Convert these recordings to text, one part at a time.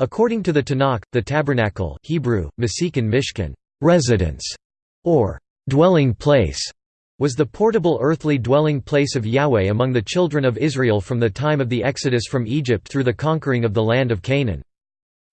According to the Tanakh, the tabernacle Hebrew, Mishkan residence", or dwelling place, was the portable earthly dwelling place of Yahweh among the children of Israel from the time of the Exodus from Egypt through the conquering of the land of Canaan.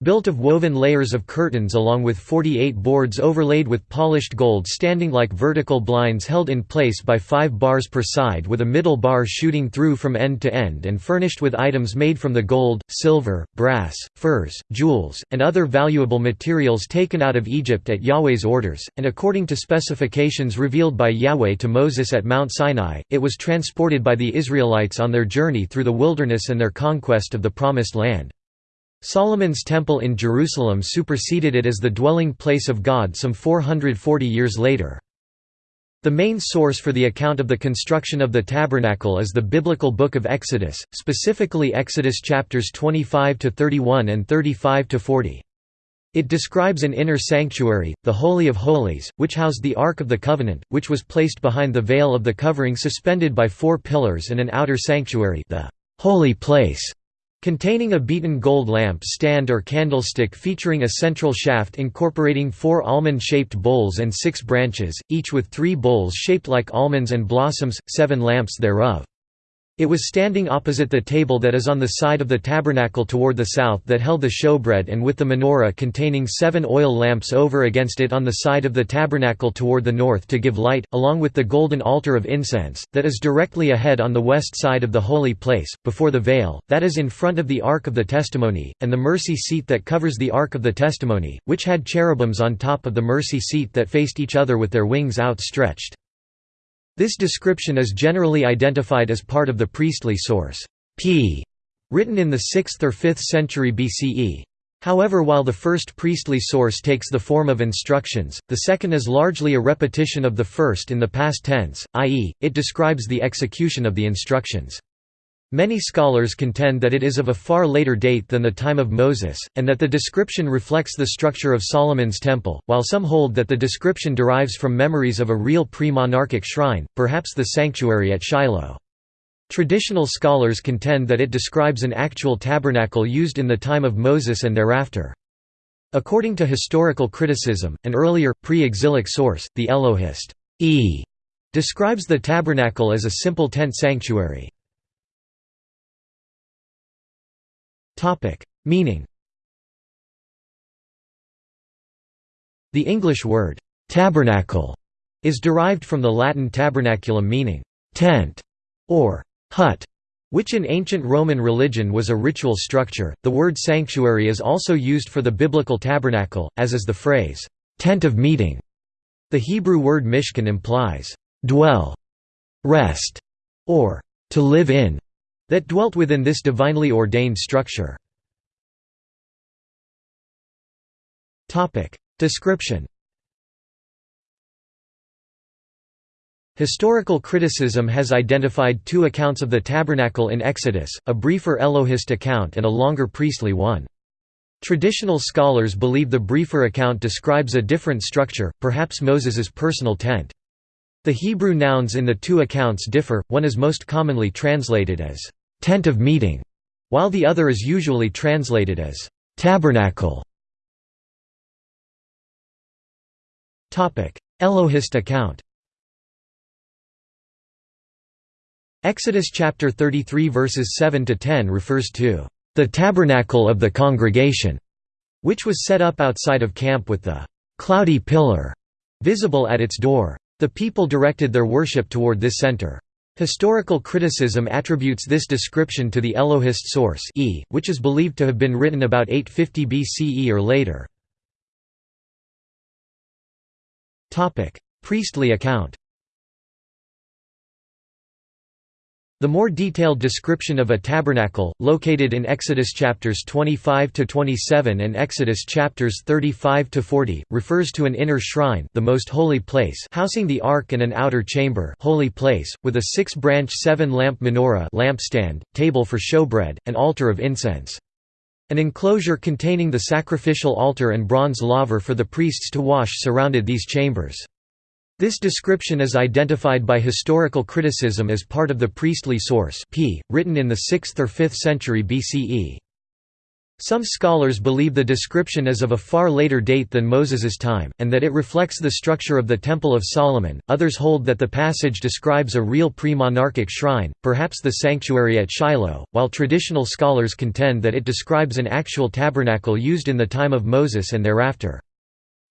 Built of woven layers of curtains along with 48 boards overlaid with polished gold standing like vertical blinds held in place by five bars per side with a middle bar shooting through from end to end and furnished with items made from the gold, silver, brass, furs, jewels, and other valuable materials taken out of Egypt at Yahweh's orders, and according to specifications revealed by Yahweh to Moses at Mount Sinai, it was transported by the Israelites on their journey through the wilderness and their conquest of the Promised Land. Solomon's Temple in Jerusalem superseded it as the dwelling place of God some 440 years later. The main source for the account of the construction of the tabernacle is the biblical book of Exodus, specifically Exodus chapters 25 to 31 and 35 to 40. It describes an inner sanctuary, the Holy of Holies, which housed the Ark of the Covenant, which was placed behind the veil of the covering suspended by four pillars and an outer sanctuary, the Holy Place, Containing a beaten gold lamp stand or candlestick featuring a central shaft incorporating four almond-shaped bowls and six branches, each with three bowls shaped like almonds and blossoms, seven lamps thereof. It was standing opposite the table that is on the side of the tabernacle toward the south that held the showbread and with the menorah containing seven oil lamps over against it on the side of the tabernacle toward the north to give light, along with the golden altar of incense, that is directly ahead on the west side of the holy place, before the veil, that is in front of the Ark of the Testimony, and the mercy seat that covers the Ark of the Testimony, which had cherubims on top of the mercy seat that faced each other with their wings outstretched. This description is generally identified as part of the priestly source P, written in the 6th or 5th century BCE. However while the first priestly source takes the form of instructions, the second is largely a repetition of the first in the past tense, i.e., it describes the execution of the instructions. Many scholars contend that it is of a far later date than the time of Moses, and that the description reflects the structure of Solomon's temple, while some hold that the description derives from memories of a real pre-monarchic shrine, perhaps the sanctuary at Shiloh. Traditional scholars contend that it describes an actual tabernacle used in the time of Moses and thereafter. According to historical criticism, an earlier, pre-exilic source, the Elohist e, describes the tabernacle as a simple tent sanctuary. Meaning The English word, «tabernacle» is derived from the Latin tabernaculum meaning «tent» or «hut», which in ancient Roman religion was a ritual structure. The word sanctuary is also used for the biblical tabernacle, as is the phrase «tent of meeting». The Hebrew word mishkan implies «dwell», «rest» or «to live in» that dwelt within this divinely ordained structure. Description Historical criticism has identified two accounts of the tabernacle in Exodus, a briefer Elohist account and a longer priestly one. Traditional scholars believe the briefer account describes a different structure, perhaps Moses's personal tent. The Hebrew nouns in the two accounts differ, one is most commonly translated as tent of meeting, while the other is usually translated as tabernacle. Elohist account Exodus chapter 33 verses 7 to 10 refers to the tabernacle of the congregation, which was set up outside of camp with the cloudy pillar visible at its door. The people directed their worship toward this center. Historical criticism attributes this description to the Elohist source e, which is believed to have been written about 850 BCE or later. Priestly account The more detailed description of a tabernacle, located in Exodus chapters 25 to 27 and Exodus chapters 35 to 40, refers to an inner shrine, the most holy place, housing the ark and an outer chamber, holy place, with a six-branch seven-lamp menorah, lampstand, table for showbread, and altar of incense. An enclosure containing the sacrificial altar and bronze laver for the priests to wash surrounded these chambers. This description is identified by historical criticism as part of the priestly source P, written in the 6th or 5th century BCE. Some scholars believe the description is of a far later date than Moses's time, and that it reflects the structure of the Temple of Solomon. Others hold that the passage describes a real pre-monarchic shrine, perhaps the sanctuary at Shiloh, while traditional scholars contend that it describes an actual tabernacle used in the time of Moses and thereafter.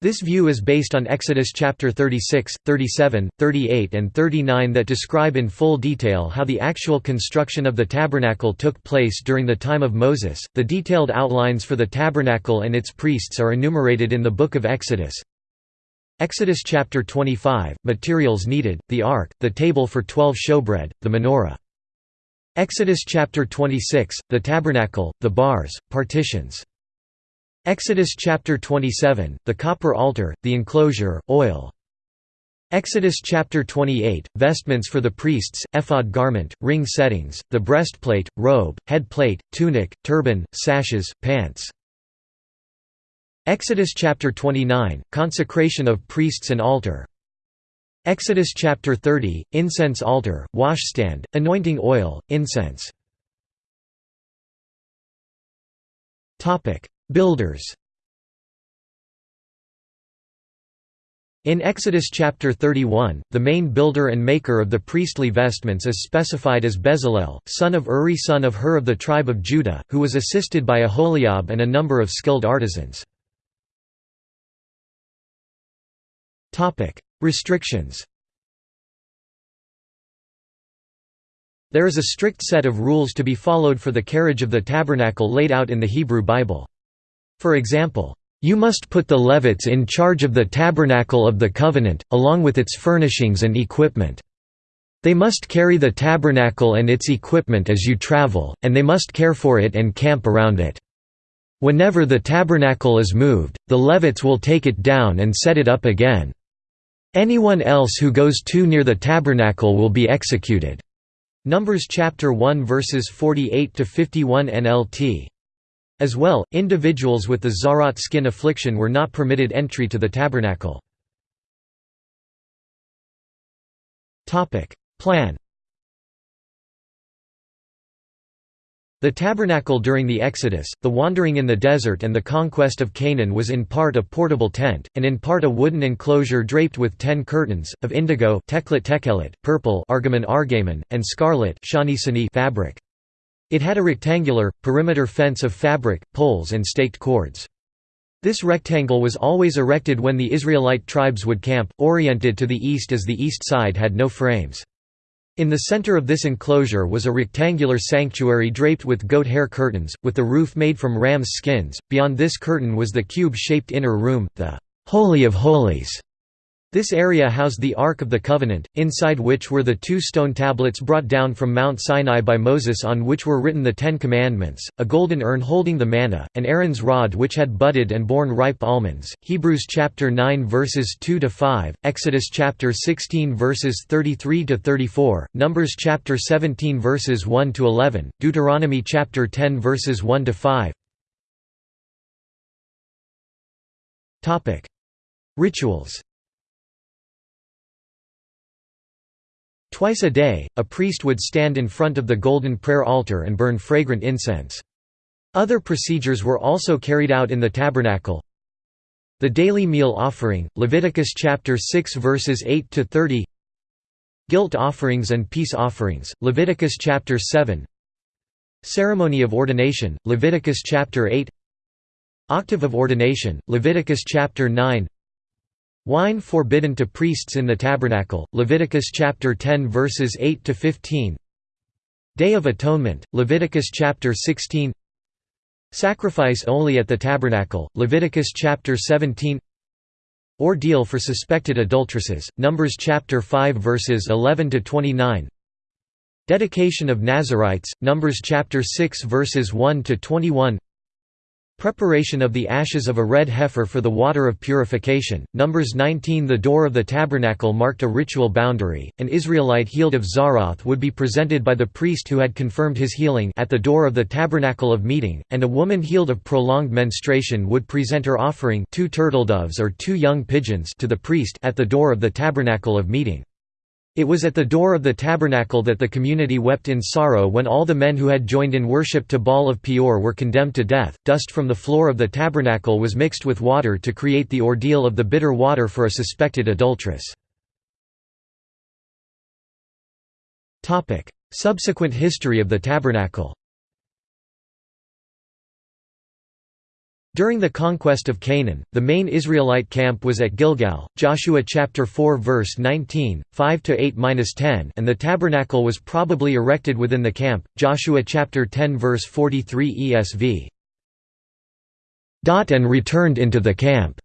This view is based on Exodus chapter 36, 37, 38 and 39 that describe in full detail how the actual construction of the tabernacle took place during the time of Moses. The detailed outlines for the tabernacle and its priests are enumerated in the book of Exodus. Exodus chapter 25, materials needed, the ark, the table for 12 showbread, the menorah. Exodus chapter 26, the tabernacle, the bars, partitions. Exodus chapter 27, the copper altar, the enclosure, oil. Exodus chapter 28, vestments for the priests, ephod garment, ring settings, the breastplate, robe, head plate, tunic, turban, sashes, pants. Exodus chapter 29, consecration of priests and altar. Exodus chapter 30, incense altar, washstand, anointing oil, incense. Builders In Exodus chapter 31, the main builder and maker of the priestly vestments is specified as Bezalel, son of Uri son of Hur of the tribe of Judah, who was assisted by Aholiab and a number of skilled artisans. Restrictions There is a strict set of rules to be followed for the carriage of the tabernacle laid out in the Hebrew Bible. For example, you must put the Levites in charge of the tabernacle of the covenant, along with its furnishings and equipment. They must carry the tabernacle and its equipment as you travel, and they must care for it and camp around it. Whenever the tabernacle is moved, the Levites will take it down and set it up again. Anyone else who goes too near the tabernacle will be executed. Numbers chapter 1 verses 48 to 51 NLT as well, individuals with the tzaraath skin affliction were not permitted entry to the tabernacle. Plan The tabernacle during the Exodus, the wandering in the desert and the conquest of Canaan was in part a portable tent, and in part a wooden enclosure draped with ten curtains, of indigo purple and scarlet fabric. It had a rectangular, perimeter fence of fabric, poles and staked cords. This rectangle was always erected when the Israelite tribes would camp, oriented to the east as the east side had no frames. In the center of this enclosure was a rectangular sanctuary draped with goat hair curtains, with the roof made from ram's skins. Beyond this curtain was the cube-shaped inner room, the Holy of Holies, this area housed the Ark of the Covenant, inside which were the two stone tablets brought down from Mount Sinai by Moses on which were written the Ten Commandments, a golden urn holding the manna, and Aaron's rod which had budded and borne ripe almonds. Hebrews chapter 9 verses 2 to 5, Exodus chapter 16 verses 33 to 34, Numbers chapter 17 verses 1 to 11, Deuteronomy chapter 10 verses 1 to 5. Topic: Rituals Twice a day, a priest would stand in front of the golden prayer altar and burn fragrant incense. Other procedures were also carried out in the tabernacle. The daily meal offering, Leviticus chapter 6 verses 8 to 30. Guilt offerings and peace offerings, Leviticus chapter 7. Ceremony of ordination, Leviticus chapter 8. Octave of ordination, Leviticus chapter 9. Wine forbidden to priests in the tabernacle, Leviticus chapter 10 verses 8 to 15. Day of Atonement, Leviticus chapter 16. Sacrifice only at the tabernacle, Leviticus chapter 17. Ordeal for suspected adulteresses, Numbers chapter 5 verses 11 to 29. Dedication of Nazarites, Numbers chapter 6 verses 1 to 21. Preparation of the ashes of a red heifer for the water of purification. Numbers 19 The door of the tabernacle marked a ritual boundary. An Israelite healed of tzaraath would be presented by the priest who had confirmed his healing at the door of the tabernacle of meeting, and a woman healed of prolonged menstruation would present her offering two turtledoves or two young pigeons to the priest at the door of the tabernacle of meeting. It was at the door of the tabernacle that the community wept in sorrow when all the men who had joined in worship to Baal of Peor were condemned to death. Dust from the floor of the tabernacle was mixed with water to create the ordeal of the bitter water for a suspected adulteress. Subsequent history of the tabernacle During the conquest of Canaan, the main Israelite camp was at Gilgal, Joshua chapter 4 verse 19, 5 to 8-10, and the tabernacle was probably erected within the camp. Joshua chapter 10 verse 43 ESV. And returned into the camp.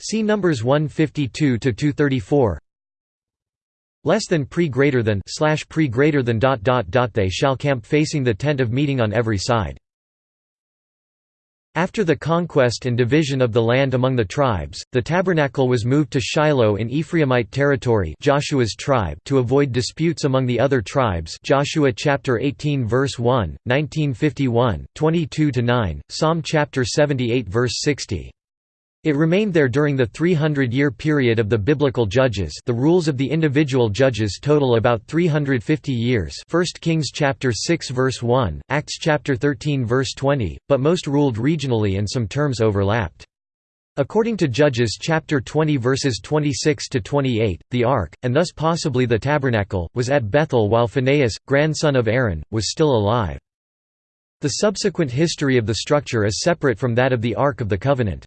See Numbers 152 to 234. Less than pre greater than slash pre greater than dot dot dot they shall camp facing the tent of meeting on every side. After the conquest and division of the land among the tribes, the tabernacle was moved to Shiloh in Ephraimite territory Joshua's tribe to avoid disputes among the other tribes Joshua chapter 18 verse 1, 1951, 22–9, Psalm chapter 78 verse 60. It remained there during the 300-year period of the biblical judges the rules of the individual judges total about 350 years 1 Kings chapter 6 verse 1, Acts chapter 13 verse 20, but most ruled regionally and some terms overlapped. According to Judges chapter 20 verses 26 to 28, the ark, and thus possibly the tabernacle, was at Bethel while Phinehas, grandson of Aaron, was still alive. The subsequent history of the structure is separate from that of the Ark of the Covenant.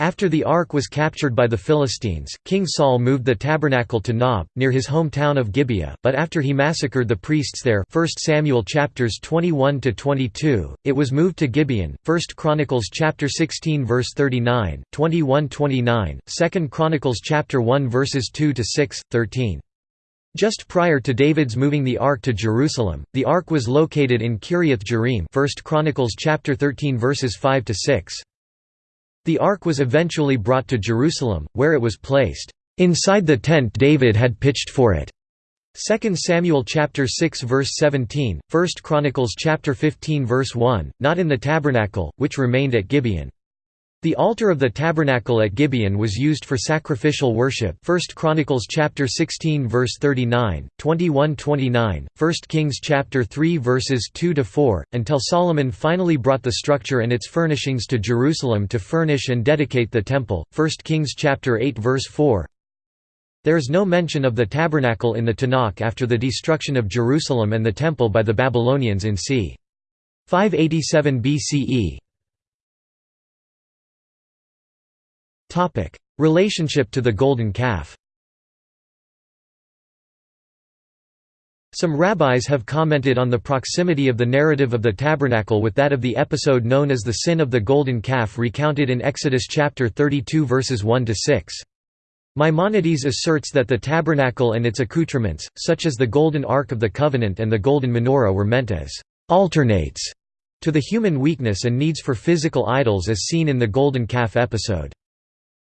After the ark was captured by the Philistines, King Saul moved the tabernacle to Nob, near his hometown of Gibeah, but after he massacred the priests there 1 Samuel chapters 21 to 22, it was moved to Gibeon. 1 Chronicles chapter 16 verse 39, 21-29, 2 Chronicles chapter 1 verses 2 to 6, 13. Just prior to David's moving the ark to Jerusalem, the ark was located in Kiriath Jearim 1 Chronicles chapter 13 verses 5 to 6. The ark was eventually brought to Jerusalem, where it was placed, "...inside the tent David had pitched for it." 2 Samuel chapter 6 verse 17, 1 Chronicles chapter 15 verse 1, not in the tabernacle, which remained at Gibeon. The altar of the tabernacle at Gibeon was used for sacrificial worship 1 Chronicles chapter 16 verse 39, 21-29, 1 Kings chapter 3 verses 2 to 4, until Solomon finally brought the structure and its furnishings to Jerusalem to furnish and dedicate the temple 1 Kings chapter 8 verse 4. There is no mention of the tabernacle in the Tanakh after the destruction of Jerusalem and the temple by the Babylonians in c. 587 BCE. Relationship to the Golden Calf Some rabbis have commented on the proximity of the narrative of the tabernacle with that of the episode known as the sin of the golden calf recounted in Exodus chapter 32 verses 1 to 6. Maimonides asserts that the tabernacle and its accoutrements, such as the golden ark of the covenant and the golden menorah were meant as alternates to the human weakness and needs for physical idols as seen in the golden calf episode.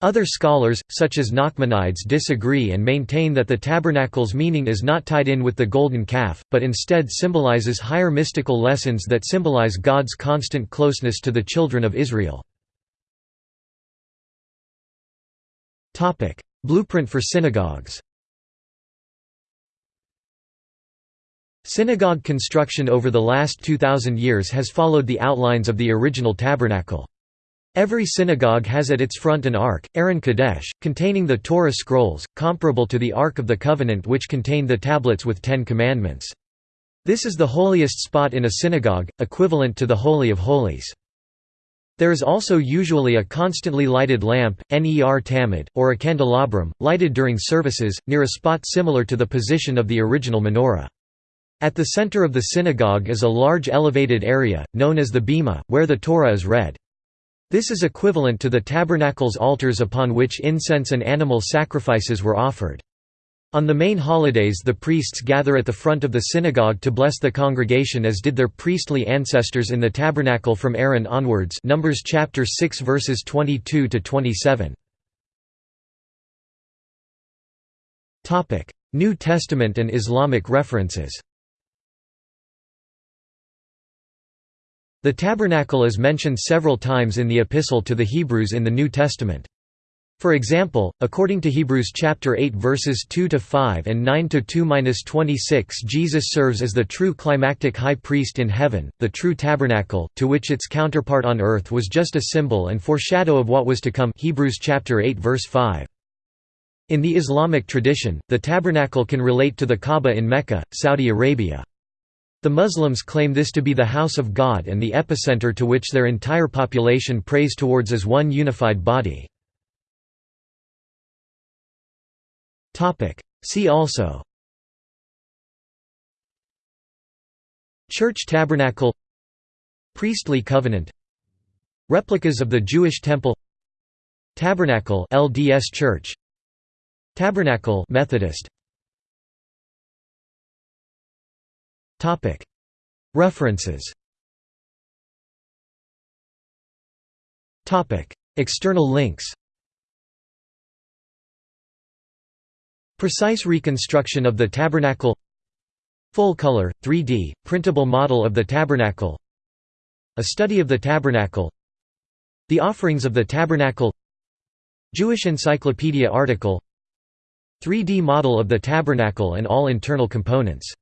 Other scholars, such as Nachmanides disagree and maintain that the tabernacle's meaning is not tied in with the golden calf, but instead symbolizes higher mystical lessons that symbolize God's constant closeness to the children of Israel. Blueprint for synagogues Synagogue construction over the last 2,000 years has followed the outlines of the original tabernacle. Every synagogue has at its front an ark, Aron Kadesh, containing the Torah scrolls, comparable to the Ark of the Covenant which contained the tablets with Ten Commandments. This is the holiest spot in a synagogue, equivalent to the Holy of Holies. There is also usually a constantly lighted lamp, ner tamid, or a candelabrum, lighted during services, near a spot similar to the position of the original menorah. At the center of the synagogue is a large elevated area, known as the bima, where the Torah is read. This is equivalent to the tabernacle's altars upon which incense and animal sacrifices were offered. On the main holidays the priests gather at the front of the synagogue to bless the congregation as did their priestly ancestors in the tabernacle from Aaron onwards Numbers chapter 6 verses 22 to 27. Topic: New Testament and Islamic references. The tabernacle is mentioned several times in the Epistle to the Hebrews in the New Testament. For example, according to Hebrews chapter 8 verses 2 to 5 and 9 to 2-26, Jesus serves as the true climactic high priest in heaven, the true tabernacle, to which its counterpart on earth was just a symbol and foreshadow of what was to come. Hebrews chapter 8 verse 5. In the Islamic tradition, the tabernacle can relate to the Kaaba in Mecca, Saudi Arabia. The Muslims claim this to be the house of God and the epicenter to which their entire population prays towards as one unified body. See also Church tabernacle Priestly covenant Replicas of the Jewish temple Tabernacle LDS Church Tabernacle Methodist References. External links. Precise reconstruction of the tabernacle. Full-color, 3D, printable model of the tabernacle. A study of the tabernacle. The offerings of the tabernacle. Jewish Encyclopedia article. 3D model of the tabernacle and all internal components